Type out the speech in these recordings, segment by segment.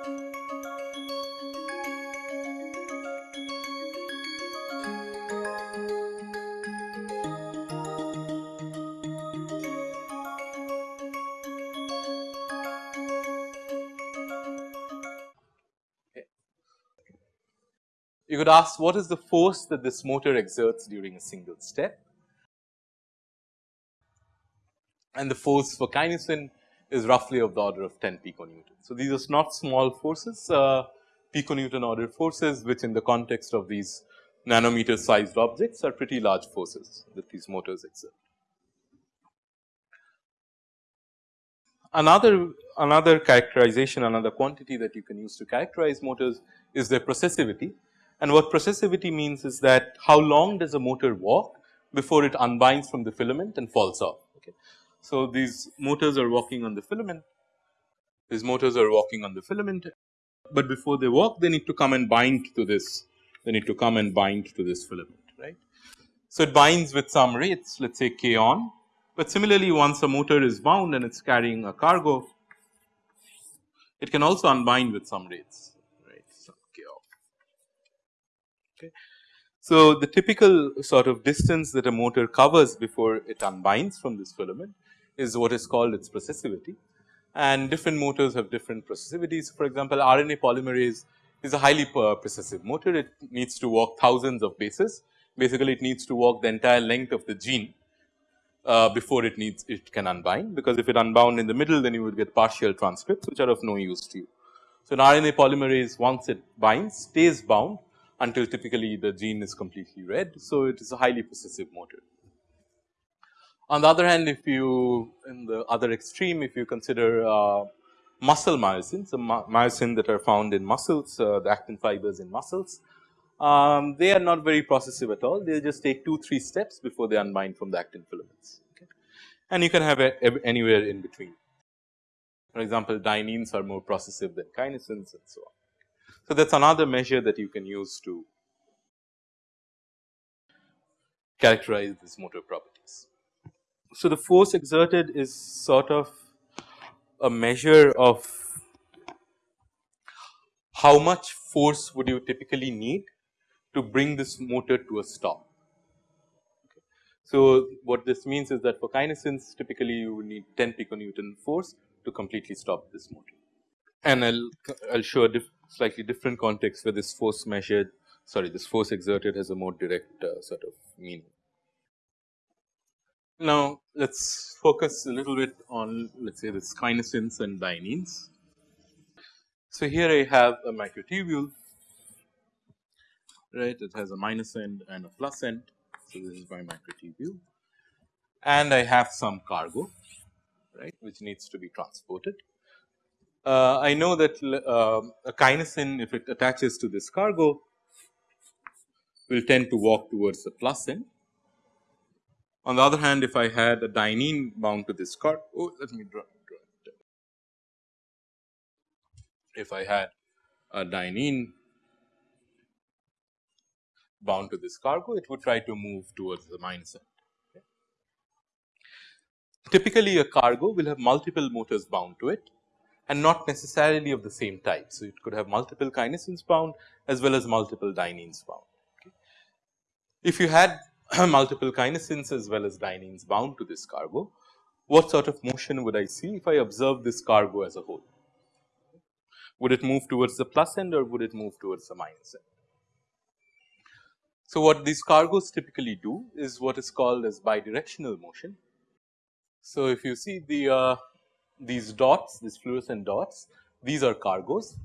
You could ask what is the force that this motor exerts during a single step? And the force for kinesin is roughly of the order of 10 piconewton. So, these are not small forces uh, piconewton order forces which in the context of these nanometer sized objects are pretty large forces that these motors exert. Another, another characterization, another quantity that you can use to characterize motors is their processivity. And what processivity means is that how long does a motor walk before it unbinds from the filament and falls off. Okay. So, these motors are walking on the filament, these motors are walking on the filament, but before they walk they need to come and bind to this, they need to come and bind to this filament right. So, it binds with some rates let us say k on but similarly once a motor is bound and it is carrying a cargo, it can also unbind with some rates right some k off. Okay. So, the typical sort of distance that a motor covers before it unbinds from this filament is what is called its processivity and different motors have different processivities. For example, RNA polymerase is a highly processive motor, it needs to walk thousands of bases. Basically, it needs to walk the entire length of the gene uh, before it needs it can unbind because if it unbound in the middle then you would get partial transcripts which are of no use to you. So, an RNA polymerase once it binds stays bound until typically the gene is completely read. So, it is a highly processive motor. On the other hand if you in the other extreme if you consider uh, muscle myosin, so myosin that are found in muscles uh, the actin fibers in muscles um, they are not very processive at all. They just take 2 3 steps before they unbind from the actin filaments okay. and you can have a, anywhere in between. For example, dyneins are more processive than kinesins and so on. So, that is another measure that you can use to characterize this motor properties. So, the force exerted is sort of a measure of how much force would you typically need to bring this motor to a stop. So, what this means is that for kinesins typically you would need 10 piconewton force to completely stop this motor. And I will I'll show a diff slightly different context where this force measured sorry this force exerted has a more direct uh, sort of meaning. Now, let us focus a little bit on let us say this kinesins and dyneins. So, here I have a microtubule right it has a minus end and a plus end. So, this is my microtubule and I have some cargo right which needs to be transported. Uh, I know that uh, a kinesin if it attaches to this cargo will tend to walk towards the plus end. On the other hand if I had a dynein bound to this cargo, oh let me draw, draw it. If I had a dynein bound to this cargo, it would try to move towards the minus end. Typically, a cargo will have multiple motors bound to it and not necessarily of the same type. So, it could have multiple kinesins bound as well as multiple dyneins bound. Okay. If you had multiple kinesins as well as dyneins bound to this cargo, what sort of motion would I see if I observe this cargo as a whole? Would it move towards the plus end or would it move towards the minus end? So, what these cargoes typically do is what is called as bidirectional motion. So, if you see the uh, these dots these fluorescent dots these are cargoes.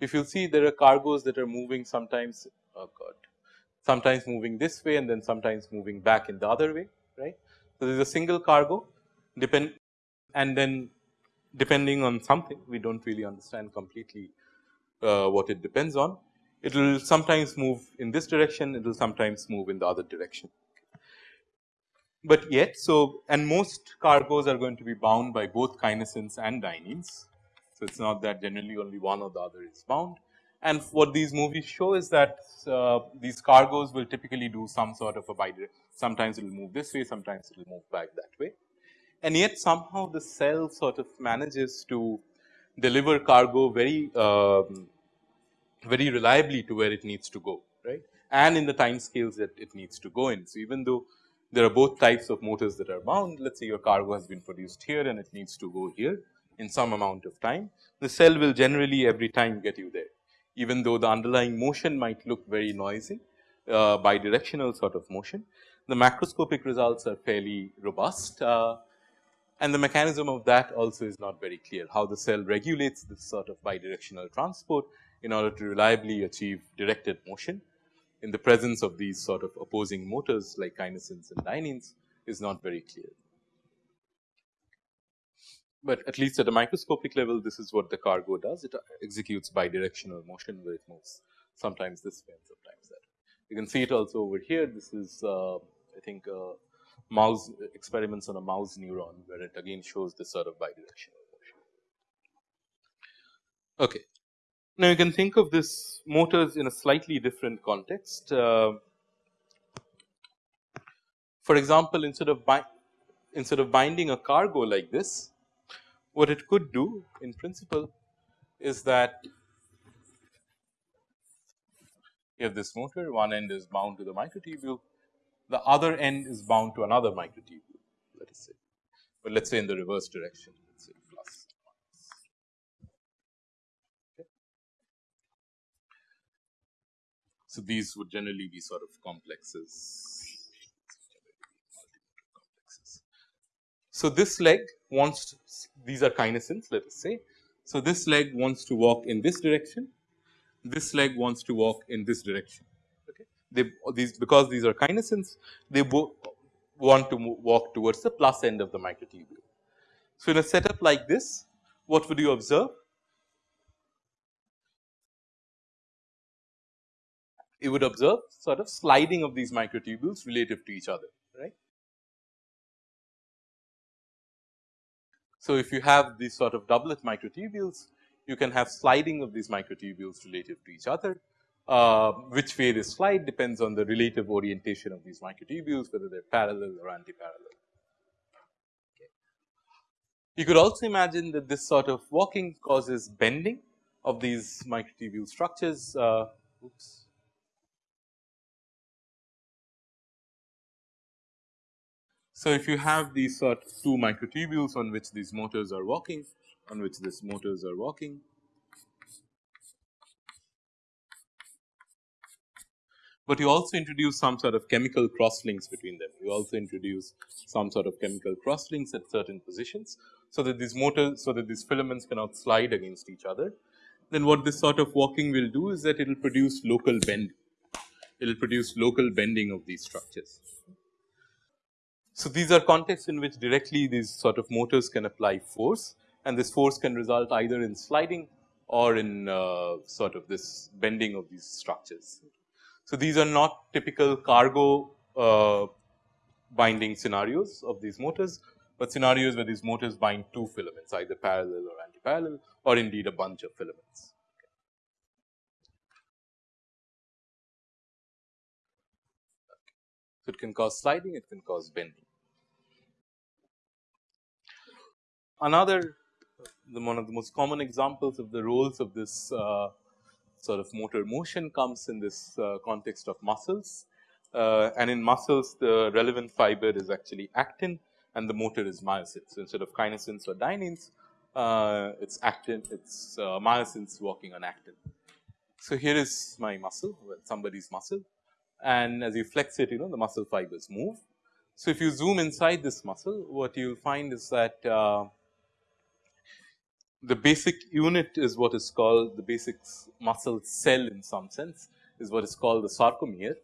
If you see there are cargoes that are moving sometimes oh god sometimes moving this way and then sometimes moving back in the other way right. So, there is a single cargo depend and then depending on something we do not really understand completely uh, what it depends on it will sometimes move in this direction, it will sometimes move in the other direction. But yet, so and most cargoes are going to be bound by both kinesins and dyneins. So, it is not that generally only one or the other is bound. And what these movies show is that uh, these cargoes will typically do some sort of a bidirectional, sometimes it will move this way, sometimes it will move back that way. And yet somehow the cell sort of manages to deliver cargo very um, very reliably to where it needs to go right and in the time scales that it needs to go in. So, even though there are both types of motors that are bound let us say your cargo has been produced here and it needs to go here in some amount of time the cell will generally every time get you there even though the underlying motion might look very noisy uh, bidirectional sort of motion. The macroscopic results are fairly robust uh, and the mechanism of that also is not very clear how the cell regulates this sort of bidirectional transport in order to reliably achieve directed motion in the presence of these sort of opposing motors like kinesins and dyneins is not very clear. But at least at a microscopic level this is what the cargo does it executes bidirectional motion where it moves sometimes this way and sometimes that. You can see it also over here this is uh, I think uh, mouse experiments on a mouse neuron where it again shows this sort of bidirectional motion. Okay. Now, you can think of this motors in a slightly different context. Uh, for example, instead of instead of binding a cargo like this, what it could do in principle is that you have this motor, one end is bound to the microtubule, the other end is bound to another microtubule, let us say, but let us say in the reverse direction. Let us say plus okay. So, these would generally be sort of complexes. So, this leg wants to, these are kinesins let us say. So, this leg wants to walk in this direction, this leg wants to walk in this direction. Okay. They these because these are kinesins they both want to walk towards the plus end of the microtubule. So, in a setup like this what would you observe? you would observe sort of sliding of these microtubules relative to each other So, if you have these sort of doublet microtubules you can have sliding of these microtubules relative to each other uh, which way they slide depends on the relative orientation of these microtubules whether they are parallel or anti-parallel. Okay. You could also imagine that this sort of walking causes bending of these microtubule structures uh, oops So, if you have these sort of two microtubules on which these motors are walking, on which these motors are walking, but you also introduce some sort of chemical crosslinks between them. You also introduce some sort of chemical crosslinks at certain positions. So, that these motors, so that these filaments cannot slide against each other. Then what this sort of walking will do is that it will produce local bend, it will produce local bending of these structures. So, these are contexts in which directly these sort of motors can apply force and this force can result either in sliding or in uh, sort of this bending of these structures. So, these are not typical cargo uh, binding scenarios of these motors, but scenarios where these motors bind two filaments either parallel or anti-parallel or indeed a bunch of filaments. So, it can cause sliding, it can cause bending. Another the one of the most common examples of the roles of this uh, sort of motor motion comes in this uh, context of muscles uh, and in muscles the relevant fiber is actually actin and the motor is myosin. So, instead of kinesins or dyneins uh, it is actin it is uh, myosins working on actin. So, here is my muscle well somebody's muscle and as you flex it you know the muscle fibers move. So, if you zoom inside this muscle what you will find is that uh, the basic unit is what is called the basic muscle cell in some sense is what is called the sarcomere.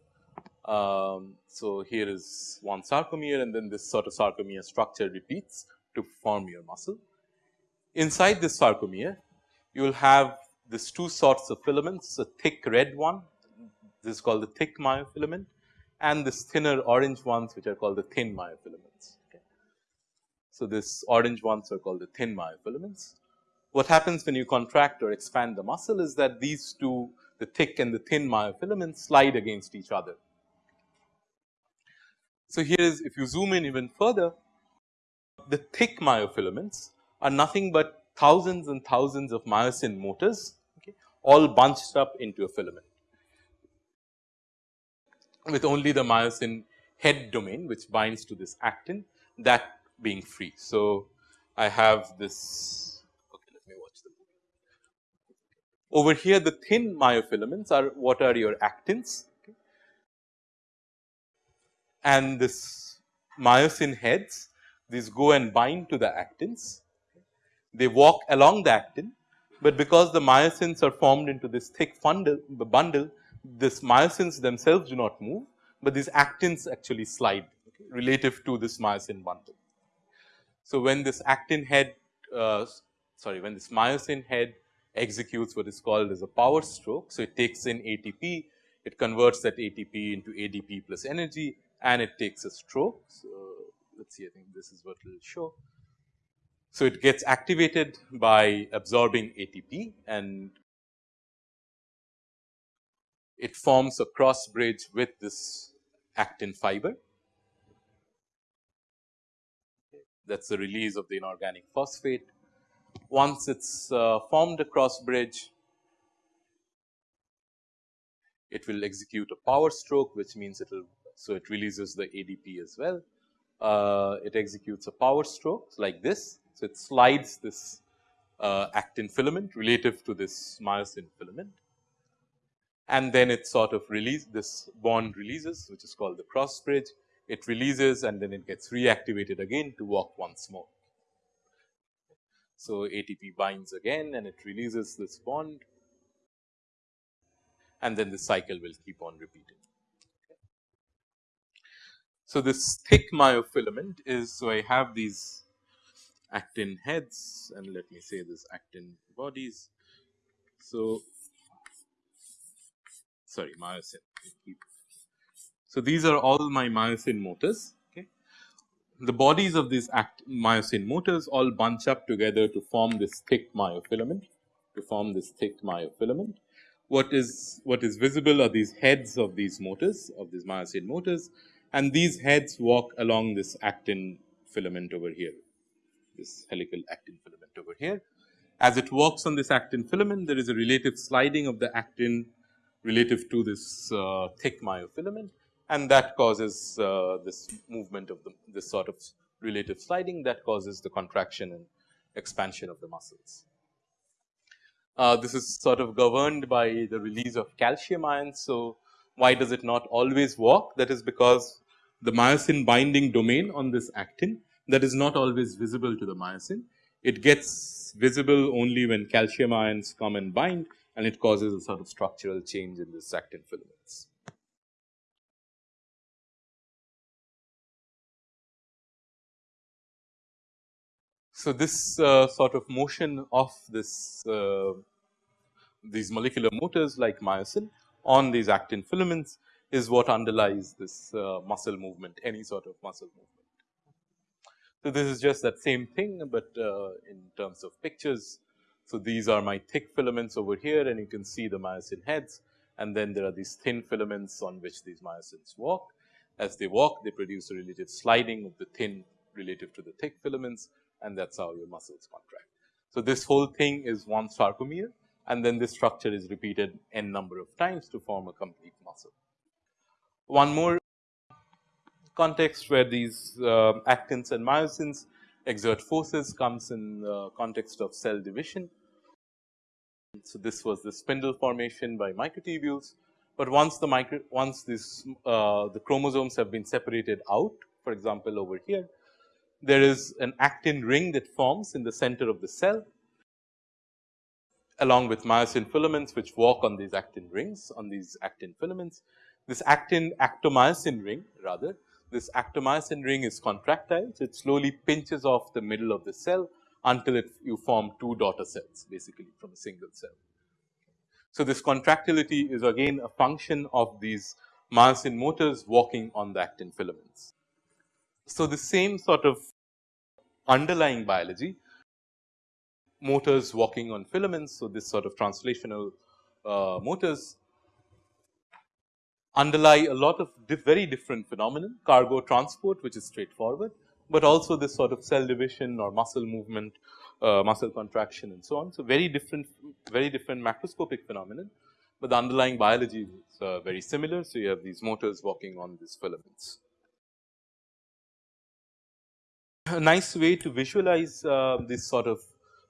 Um, so, here is one sarcomere and then this sort of sarcomere structure repeats to form your muscle. Inside this sarcomere you will have this two sorts of filaments a thick red one this is called the thick myofilament and this thinner orange ones which are called the thin myofilaments. Okay. So, this orange ones are called the thin myofilaments what happens when you contract or expand the muscle is that these two the thick and the thin myofilaments slide against each other. So, here is if you zoom in even further the thick myofilaments are nothing but thousands and thousands of myosin motors okay, all bunched up into a filament with only the myosin head domain which binds to this actin that being free. So, I have this okay let me watch the movie. Over here the thin myofilaments are what are your actins okay. and this myosin heads these go and bind to the actins. They walk along the actin, but because the myosins are formed into this thick bundle, bundle this myosins themselves do not move, but these actins actually slide okay, relative to this myosin bundle. So, when this actin head uh, sorry when this myosin head executes what is called as a power stroke. So, it takes in ATP, it converts that ATP into ADP plus energy and it takes a stroke. So, let us see I think this is what will show. So, it gets activated by absorbing ATP and it forms a cross bridge with this actin fiber. That is the release of the inorganic phosphate. Once it is uh, formed a cross bridge, it will execute a power stroke which means it will so it releases the ADP as well uh, it executes a power stroke like this. So, it slides this uh, actin filament relative to this myosin filament and then it sort of release this bond releases which is called the cross bridge. It releases and then it gets reactivated again to walk once more. So, ATP binds again and it releases this bond and then the cycle will keep on repeating. So, this thick myofilament is so I have these actin heads and let me say this actin bodies. So, sorry myosin. So, these are all my myosin motors. The bodies of these actin myosin motors all bunch up together to form this thick myofilament to form this thick myofilament. What is what is visible are these heads of these motors of these myosin motors and these heads walk along this actin filament over here, this helical actin filament over here. As it walks on this actin filament, there is a relative sliding of the actin relative to this uh, thick myofilament and that causes uh, this movement of the this sort of relative sliding that causes the contraction and expansion of the muscles. Uh, this is sort of governed by the release of calcium ions. So, why does it not always walk? That is because the myosin binding domain on this actin that is not always visible to the myosin. It gets visible only when calcium ions come and bind and it causes a sort of structural change in this actin filaments. So, this uh, sort of motion of this uh, these molecular motors like myosin on these actin filaments is what underlies this uh, muscle movement, any sort of muscle movement. So, this is just that same thing, but uh, in terms of pictures. So, these are my thick filaments over here and you can see the myosin heads and then there are these thin filaments on which these myosins walk. As they walk, they produce a relative sliding of the thin relative to the thick filaments and that is how your muscles contract. So, this whole thing is one sarcomere and then this structure is repeated n number of times to form a complete muscle. One more context where these uh, actins and myosins exert forces comes in the context of cell division. So, this was the spindle formation by microtubules, but once the micro once this uh, the chromosomes have been separated out for example, over here there is an actin ring that forms in the center of the cell along with myosin filaments which walk on these actin rings on these actin filaments this actin actomyosin ring rather this actomyosin ring is contractile. So, it slowly pinches off the middle of the cell until it you form two daughter cells basically from a single cell. So, this contractility is again a function of these myosin motors walking on the actin filaments. So, the same sort of underlying biology motors walking on filaments. So, this sort of translational uh, motors underlie a lot of very different phenomena, cargo transport which is straightforward, but also this sort of cell division or muscle movement uh, muscle contraction and so on. So, very different very different macroscopic phenomenon, but the underlying biology is uh, very similar. So, you have these motors walking on these filaments. A nice way to visualize uh, this sort of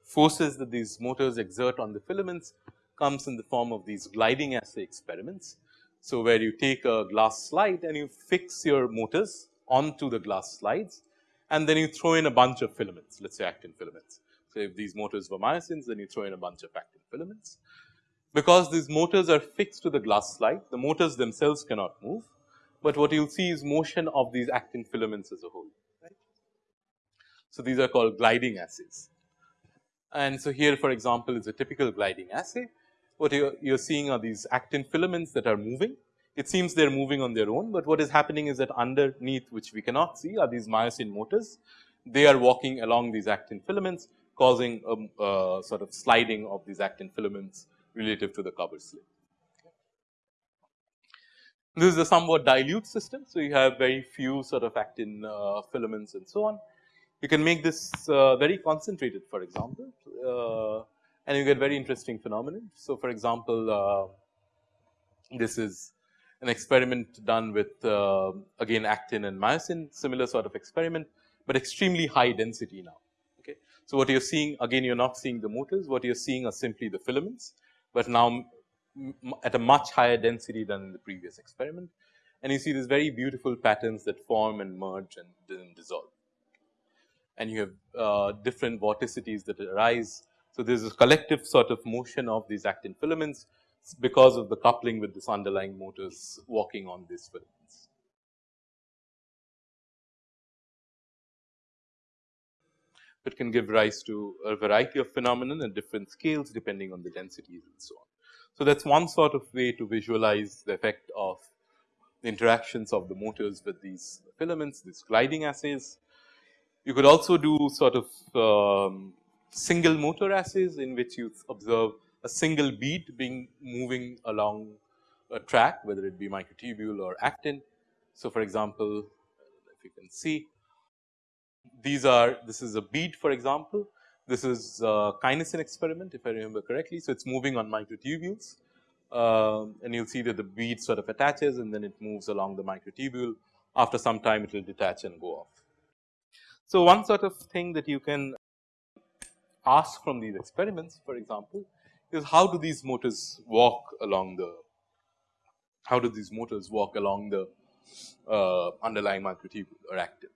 forces that these motors exert on the filaments comes in the form of these gliding assay experiments. So, where you take a glass slide and you fix your motors onto the glass slides and then you throw in a bunch of filaments let us say actin filaments. So, if these motors were myosins then you throw in a bunch of actin filaments. Because these motors are fixed to the glass slide the motors themselves cannot move, but what you will see is motion of these actin filaments as a whole. So, these are called gliding assays. And so, here for example, is a typical gliding assay. What you are seeing are these actin filaments that are moving. It seems they are moving on their own, but what is happening is that underneath which we cannot see are these myosin motors. They are walking along these actin filaments causing a, a sort of sliding of these actin filaments relative to the cover slip. This is a somewhat dilute system. So, you have very few sort of actin uh, filaments and so on you can make this uh, very concentrated for example uh, and you get very interesting phenomenon. So, for example, uh, this is an experiment done with uh, again actin and myosin similar sort of experiment, but extremely high density now. Okay. So, what you are seeing again you are not seeing the motors what you are seeing are simply the filaments, but now at a much higher density than in the previous experiment and you see these very beautiful patterns that form and merge and dissolve and you have uh, different vorticities that arise. So, there is a collective sort of motion of these actin filaments because of the coupling with this underlying motors walking on these filaments. It can give rise to a variety of phenomenon at different scales depending on the densities and so on. So, that is one sort of way to visualize the effect of the interactions of the motors with these filaments, these gliding assays. You could also do sort of um, single motor assays in which you observe a single bead being moving along a track whether it be microtubule or actin. So, for example, if you can see these are this is a bead for example, this is a kinesin experiment if I remember correctly. So, it is moving on microtubules uh, and you will see that the bead sort of attaches and then it moves along the microtubule after some time it will detach and go off. So, one sort of thing that you can ask from these experiments for example, is how do these motors walk along the how do these motors walk along the uh, underlying microtubule or actin.